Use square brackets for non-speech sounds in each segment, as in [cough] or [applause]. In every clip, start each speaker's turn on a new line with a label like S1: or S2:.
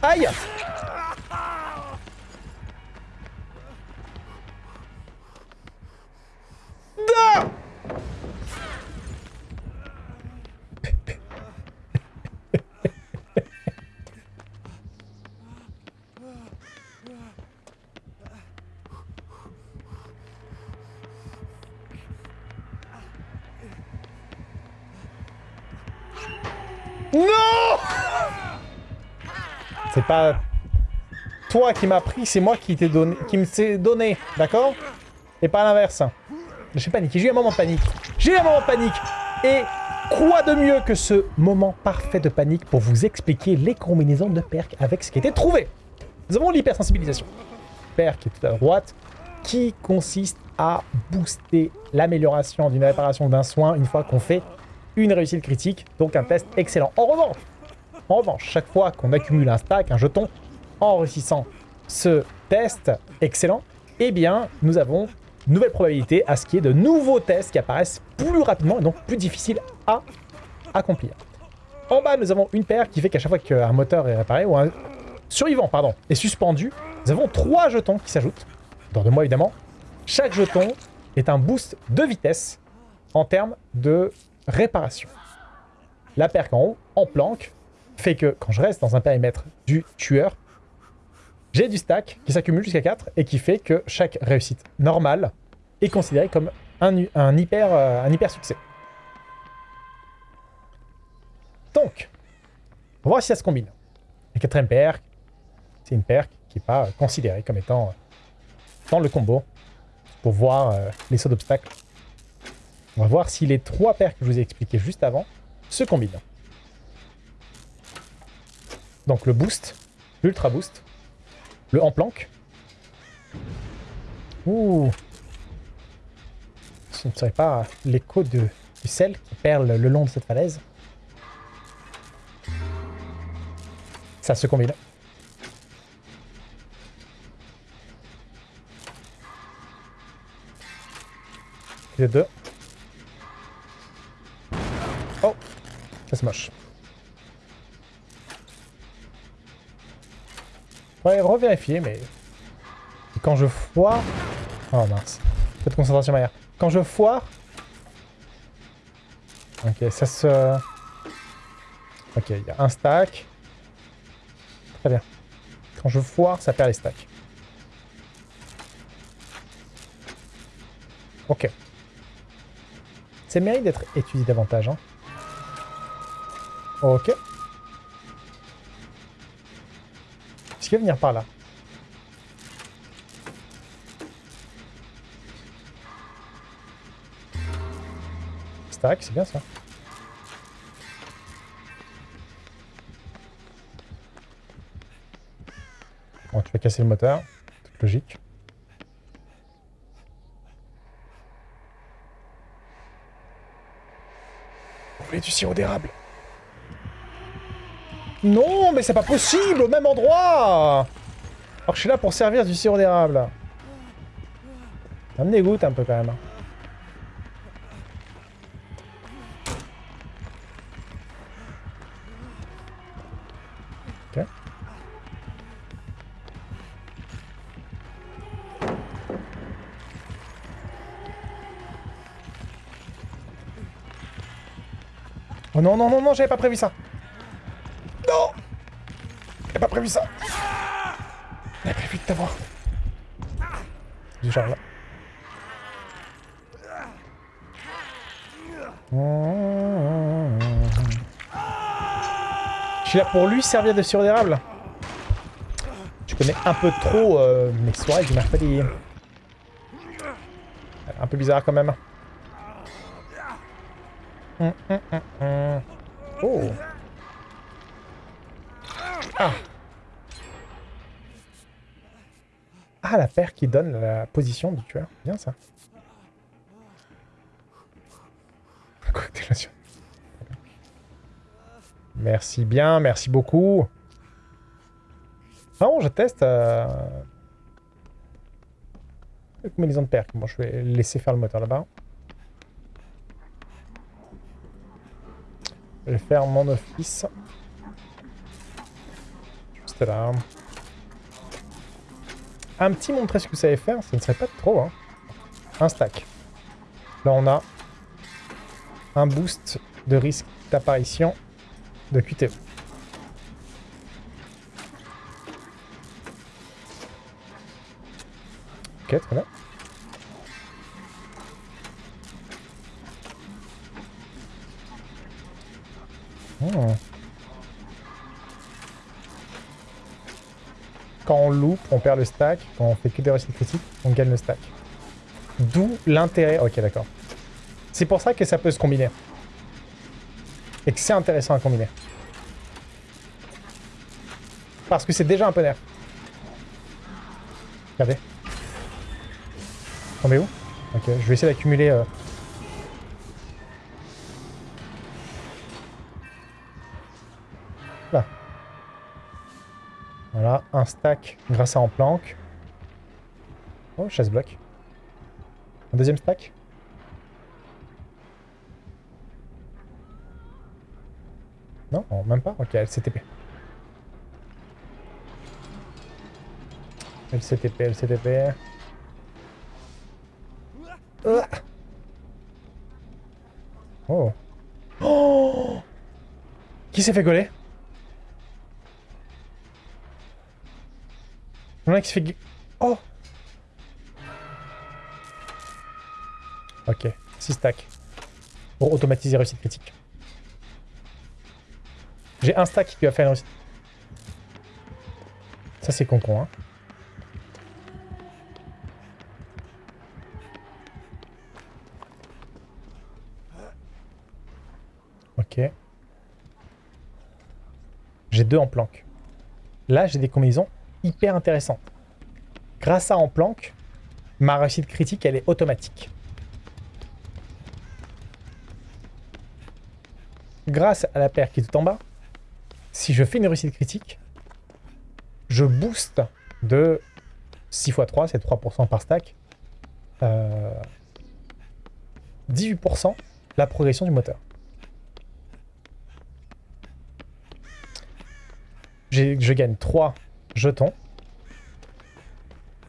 S1: Aïe Non Non C'est pas toi qui m'as pris, c'est moi qui t'ai donné, qui me s'est donné, d'accord? Et pas l'inverse. J'ai paniqué, j'ai eu un moment de panique. J'ai eu un moment de panique Et quoi de mieux que ce moment parfait de panique pour vous expliquer les combinaisons de perk avec ce qui était trouvé? Nous avons l'hypersensibilisation. Perk qui est tout à droite, qui consiste à booster l'amélioration d'une réparation d'un soin une fois qu'on fait une réussite critique, donc un test excellent. En revanche, en revanche, chaque fois qu'on accumule un stack, un jeton, en réussissant ce test excellent, eh bien, nous avons une nouvelle probabilité à ce qu'il y ait de nouveaux tests qui apparaissent plus rapidement et donc plus difficiles à accomplir. En bas, nous avons une paire qui fait qu'à chaque fois qu'un moteur est réparé, ou un survivant, pardon, est suspendu, nous avons trois jetons qui s'ajoutent, dans deux mois évidemment. Chaque jeton est un boost de vitesse en termes de réparation. La perque en haut, en planque, fait que quand je reste dans un périmètre du tueur, j'ai du stack qui s'accumule jusqu'à 4 et qui fait que chaque réussite normale est considérée comme un, hyper, euh, un hyper succès. Donc, on va voir si ça se combine. La quatrième perque, c'est une perque qui n'est pas considérée comme étant euh, dans le combo pour voir euh, les sauts d'obstacles on va voir si les trois paires que je vous ai expliquées juste avant se combinent. Donc le boost, l'ultra boost, le en planque. Ouh Ce ne serait pas l'écho du sel qui perle le long de cette falaise. Ça se combine. Les deux. Ça, c'est moche. Revérifier, mais... quand je foire... Oh mince. Faites concentration derrière. Quand je foire... Ok, ça se... Ok, il y a un stack. Très bien. Quand je foire, ça perd les stacks. Ok. C'est mérite d'être étudié davantage. Hein. Ok. Venir par là Stack, c'est bien ça. Bon, tu vas casser le moteur. Toute logique. Vous voulez du sirop d'érable non, mais c'est pas possible au même endroit Alors je suis là pour servir du sirop d'érable. Ça me dégoûte un peu quand même. Ok. Oh non, non, non, non, j'avais pas prévu ça pas prévu ça. J'avais prévu de t'avoir. Du. Je suis là pour lui servir de sirop d'érable. Je connais un peu trop euh, mes soirées du mercredi. Un peu bizarre quand même. Hum, hum, hum, oh. Ah Ah, la paire qui donne la position du tueur. Bien ça. Merci bien, merci beaucoup. Ah bon, je teste. Euh... Combinaison de perc. Bon, je vais laisser faire le moteur là-bas. Je vais faire mon office. Là. Un petit montrer ce que vous savez faire, ça ne serait pas trop. Hein. Un stack. Là, on a un boost de risque d'apparition de QTE. Ok, très bien. Oh. Quand on loupe, on perd le stack. Quand on fait que des réussites critiques, on gagne le stack. D'où l'intérêt... Ok, d'accord. C'est pour ça que ça peut se combiner. Et que c'est intéressant à combiner. Parce que c'est déjà un peu nerf. Regardez. Tombez où? Ok, je vais essayer d'accumuler... Euh... Voilà, un stack grâce à en planque. Oh, chasse bloc. Un deuxième stack Non, même pas Ok, LCTP. LCTP, LCTP. Oh. Oh [gasps] Qui s'est fait coller? Il y en a qui se fait... Oh Ok, 6 stacks. Pour automatiser réussite critique. J'ai un stack qui lui a fait une réussite. Ça c'est con con hein. Ok. J'ai deux en planque. Là, j'ai des combinaisons hyper intéressantes. Grâce à en planque, ma réussite critique, elle est automatique. Grâce à la paire qui est tout en bas, si je fais une réussite critique, je booste de 6 x 3, c'est 3% par stack, 18% euh, la progression du moteur. je gagne 3 jetons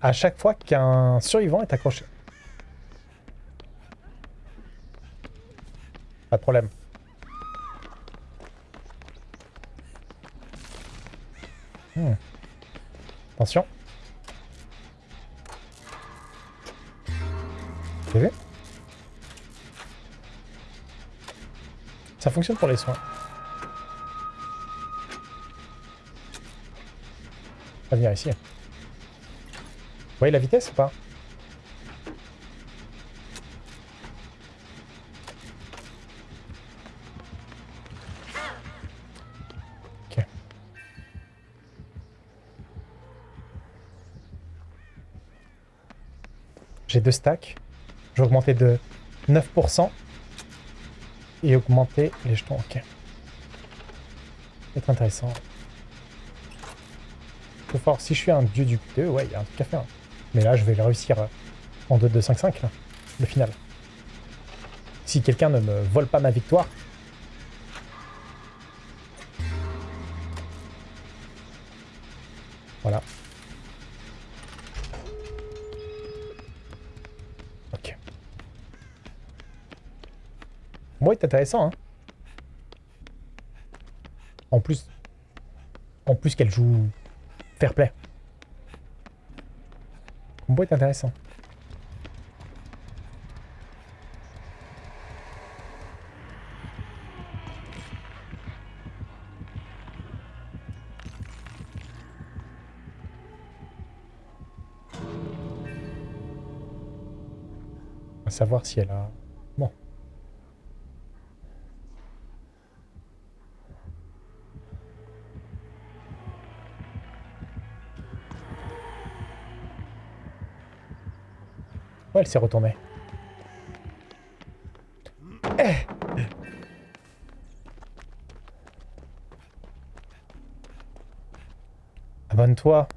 S1: à chaque fois qu'un survivant est accroché. Pas de problème. Hmm. Attention. Vous Ça fonctionne pour les soins. Venir ici. Voyez la vitesse ou pas? Ok. J'ai deux stacks. Je vais augmenter de 9% et augmenter les jetons. Ok. C'est intéressant fort. Si je suis un dieu du QTE, ouais, il y a un truc à faire. Mais là, je vais le réussir en 2-2-5-5, le final. Si quelqu'un ne me vole pas ma victoire... Voilà. Ok. Bon, est intéressant, hein. En plus... En plus qu'elle joue Fair play. Combo est intéressant. Va savoir si elle a... elle s'est retournée. Eh. Abonne-toi